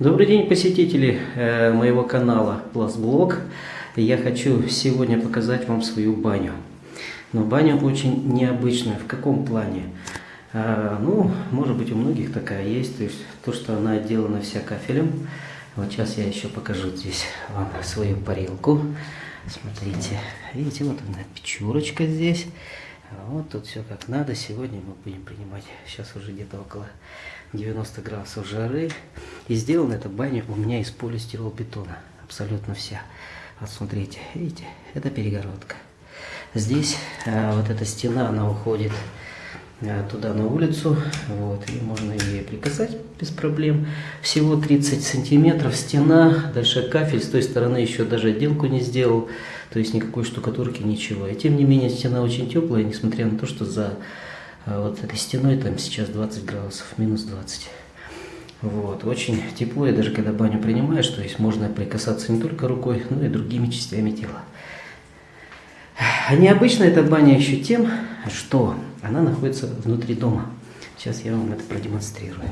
Добрый день, посетители э, моего канала Пластблог. Я хочу сегодня показать вам свою баню. Но баня очень необычная. В каком плане? Э, ну, может быть, у многих такая есть. То есть, то, что она отделана вся кафелем. Вот сейчас я еще покажу здесь вам свою парилку. Смотрите, видите, вот она печурочка здесь. Вот тут все как надо. Сегодня мы будем принимать, сейчас уже где-то около 90 градусов жары. И сделана эта баня у меня из полистиролбетона. Абсолютно вся. Вот смотрите, видите, это перегородка. Здесь а, вот эта стена, она уходит а, туда на улицу. Вот, и можно ее прикасать без проблем. Всего 30 сантиметров стена, дальше кафель. С той стороны еще даже отделку не сделал. То есть никакой штукатурки, ничего. И тем не менее стена очень теплая, несмотря на то, что за а вот этой стеной там сейчас 20 градусов, минус 20. Вот, очень тепло, и даже когда баню принимаешь, то есть можно прикасаться не только рукой, но и другими частями тела. Необычна эта баня еще тем, что она находится внутри дома. Сейчас я вам это продемонстрирую.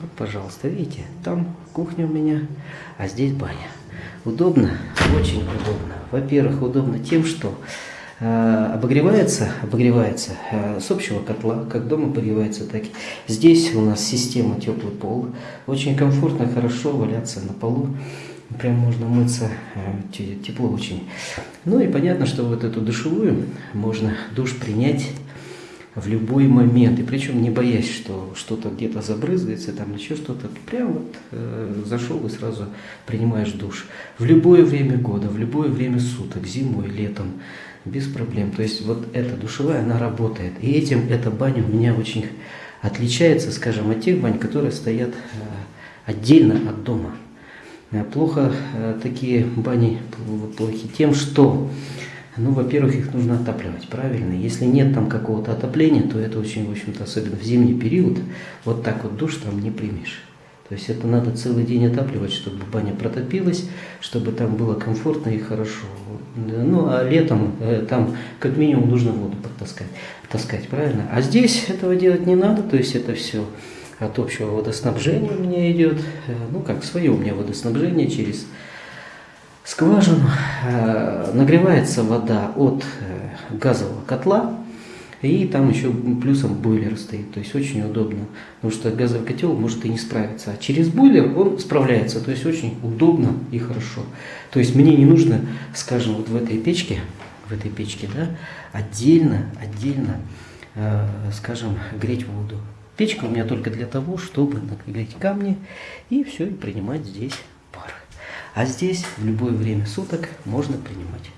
Вот, пожалуйста, видите, там кухня у меня, а здесь баня. Удобно? Очень удобно. Во-первых, удобно тем, что обогревается, обогревается э, с общего котла, как дома обогревается, так и здесь у нас система теплый пол. Очень комфортно, хорошо валяться на полу. Прям можно мыться, э, тепло очень. Ну и понятно, что вот эту душевую можно душ принять в любой момент. И причем не боясь, что что-то где-то забрызгается, там еще что-то. Прям вот э, зашел и сразу принимаешь душ. В любое время года, в любое время суток, зимой, летом без проблем. То есть вот эта душевая, она работает. И этим эта баня у меня очень отличается, скажем, от тех бань, которые стоят э, отдельно от дома. Э, плохо э, такие бани плохи тем, что, ну, во-первых, их нужно отапливать, правильно? Если нет там какого-то отопления, то это очень, в общем-то, особенно в зимний период, вот так вот душ там не примешь. То есть это надо целый день отапливать, чтобы баня протопилась, чтобы там было комфортно и хорошо. Ну, а летом э, там как минимум нужно воду подтаскать, таскать, правильно? А здесь этого делать не надо, то есть это все от общего водоснабжения у меня идет. Э, ну, как свое у меня водоснабжение через скважину. Э, нагревается вода от газового котла, и там еще плюсом бойлер стоит, то есть очень удобно, потому что газовый котел может и не справиться, а через бойлер он справляется, то есть очень удобно и хорошо. То есть мне не нужно, скажем, вот в этой печке, в этой печке, да, отдельно, отдельно, э, скажем, греть воду. Печка у меня только для того, чтобы нагреть камни и все, и принимать здесь. А здесь в любое время суток можно принимать